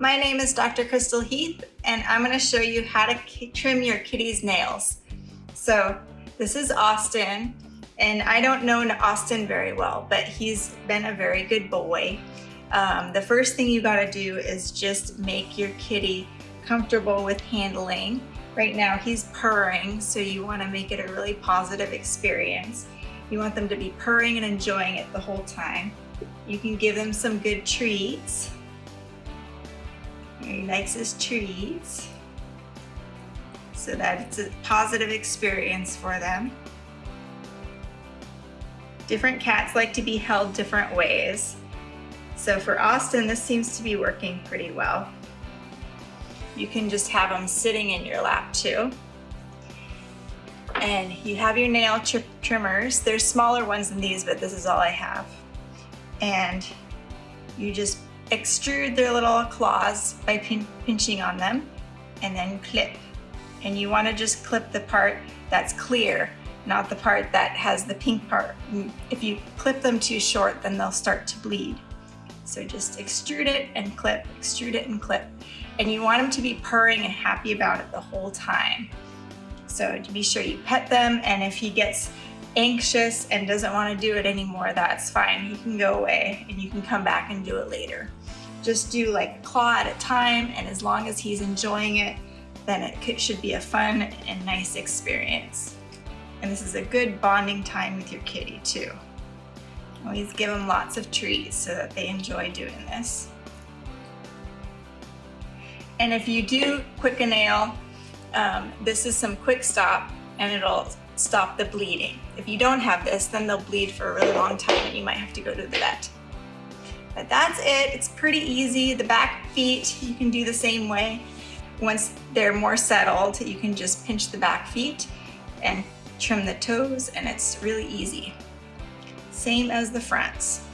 My name is Dr. Crystal Heath and I'm going to show you how to trim your kitty's nails. So this is Austin and I don't know Austin very well, but he's been a very good boy. Um, the first thing you got to do is just make your kitty comfortable with handling. Right now he's purring, so you want to make it a really positive experience. You want them to be purring and enjoying it the whole time. You can give them some good treats. He likes his treats so that it's a positive experience for them. Different cats like to be held different ways. So for Austin, this seems to be working pretty well. You can just have them sitting in your lap too. And you have your nail trimmers. There's smaller ones than these, but this is all I have. And you just extrude their little claws by pin pinching on them and then clip. And you wanna just clip the part that's clear, not the part that has the pink part. Mm, if you clip them too short, then they'll start to bleed. So just extrude it and clip, extrude it and clip. And you want them to be purring and happy about it the whole time. So to be sure you pet them and if he gets anxious and doesn't want to do it anymore, that's fine. He can go away and you can come back and do it later. Just do like a claw at a time and as long as he's enjoying it, then it should be a fun and nice experience. And this is a good bonding time with your kitty too. Always give them lots of treats so that they enjoy doing this. And if you do quick a nail, um, this is some Kwik Stop and it'll stop the bleeding. If you don't have this, then they'll bleed for a really long time and you might have to go to the vet. But that's it, it's pretty easy. The back feet, you can do the same way. Once they're more settled, you can just pinch the back feet and trim the toes and it's really easy. Same as the fronts.